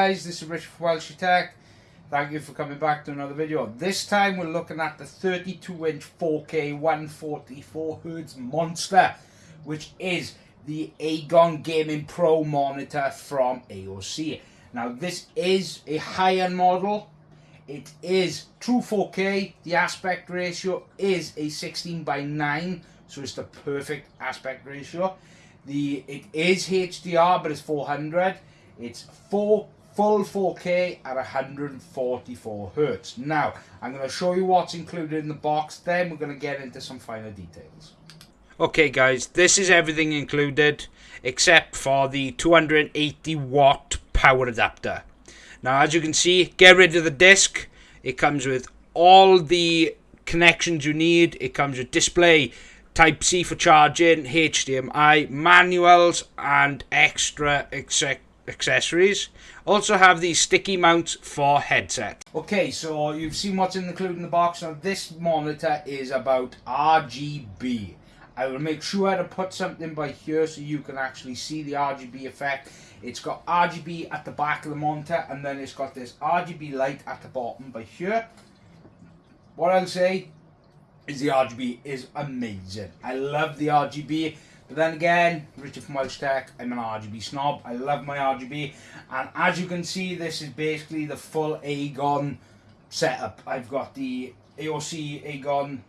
guys, this is Richard from Welsh Tech. Thank you for coming back to another video. This time we're looking at the 32 inch 4K 144 Hz monster, which is the Agon Gaming Pro monitor from AOC. Now this is a high-end model. It is true 4K. The aspect ratio is a 16 by 9, so it's the perfect aspect ratio. The it is HDR, but it's 400. It's four full 4K at 144 hertz. Now, I'm going to show you what's included in the box. Then we're going to get into some finer details. Okay, guys, this is everything included except for the 280 watt power adapter. Now, as you can see, get rid of the disc. It comes with all the connections you need. It comes with display, Type C for charging, HDMI, manuals, and extra accessories. Also have these sticky mounts for headset. Okay, so you've seen what's included in the box. Now this monitor is about RGB. I will make sure to put something by here so you can actually see the RGB effect. It's got RGB at the back of the monitor and then it's got this RGB light at the bottom by here. What I'll say is the RGB is amazing. I love the RGB. But then again, Richard from Welsh Tech, I'm an RGB snob. I love my RGB. And as you can see, this is basically the full Agon setup. I've got the AOC Agon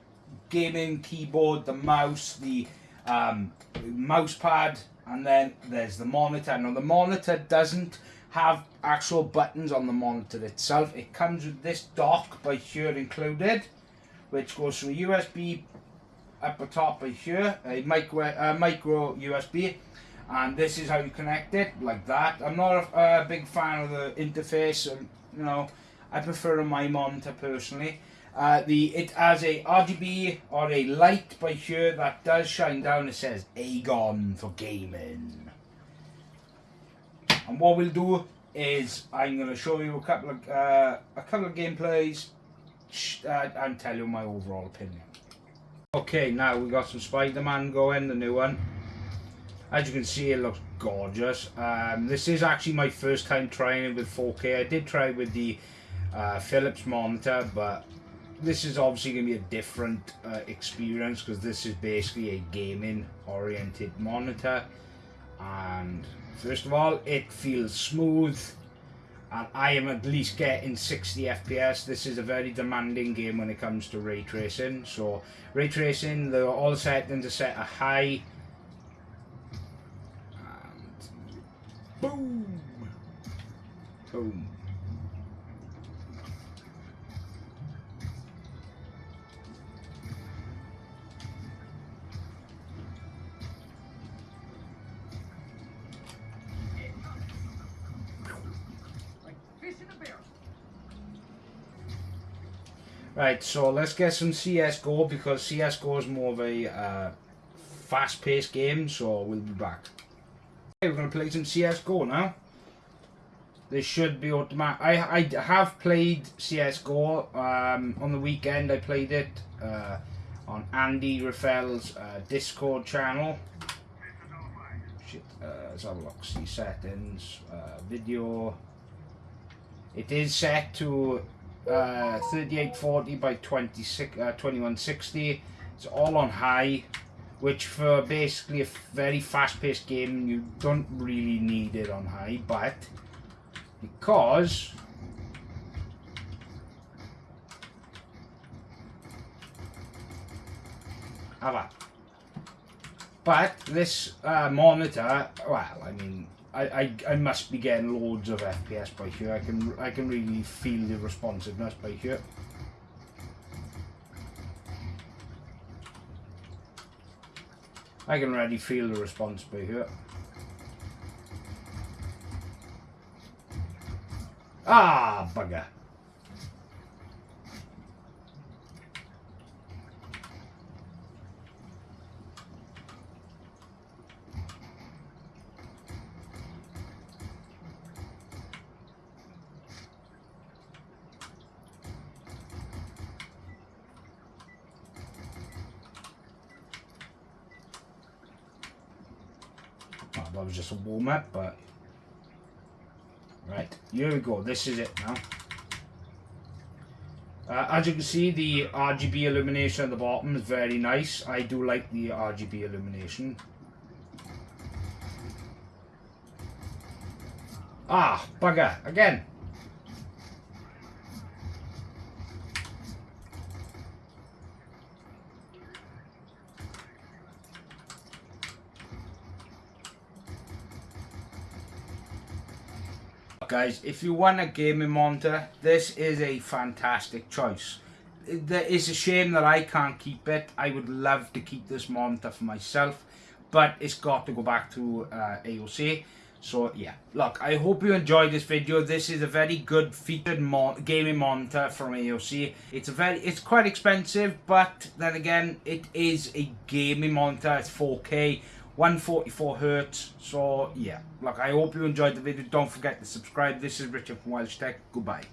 gaming keyboard, the mouse, the um, mouse pad, and then there's the monitor. Now the monitor doesn't have actual buttons on the monitor itself. It comes with this dock by here included, which goes through USB up the top of here, a micro, uh, micro USB, and this is how you connect it, like that. I'm not a, a big fan of the interface, and, you know, I prefer my monitor personally. Uh, the It has a RGB or a light by here that does shine down. It says Agon for gaming. And what we'll do is I'm going to show you a couple of uh, a couple of gameplays uh, and tell you my overall opinion. Okay, now we got some Spider-Man going, the new one. As you can see, it looks gorgeous. Um, this is actually my first time trying it with 4K. I did try with the uh, Philips monitor, but this is obviously going to be a different uh, experience because this is basically a gaming oriented monitor. And first of all, it feels smooth and I am at least getting 60 FPS. This is a very demanding game when it comes to ray tracing. So ray tracing, the all settings are set a high. And boom, boom. Right, so let's get some CSGO because CSGO is more of a uh, fast-paced game, so we'll be back. Okay, we're going to play some CSGO now. This should be automatic. I, I have played CSGO um, on the weekend. I played it uh, on Andy Raffel's uh, Discord channel. Shit, uh, let's have a look. See settings, uh, video. It is set to uh, 3840 by 26, uh, 2160. It's all on high, which for basically a very fast-paced game, you don't really need it on high, but because But this uh, monitor, well, I mean, I, I, I must be getting loads of FPS by here. I can I can really feel the responsiveness by here. I can already feel the response by here. Ah, bugger. That was just a warm up, but right. here we go this is it now. Uh, as you can see the RGB illumination at the bottom is very nice. I do like the RGB illumination. Ah bugger again guys if you want a gaming monitor this is a fantastic choice. It's a shame that I can't keep it. I would love to keep this monitor for myself but it's got to go back to uh, AOC so yeah. Look I hope you enjoyed this video. This is a very good featured mon gaming monitor from AOC it's a very it's quite expensive but then again it is a gaming monitor. It's 4k 144 hertz. So yeah. Look i hope you enjoyed the video. Don't forget to subscribe. This is richard from welsh tech. Goodbye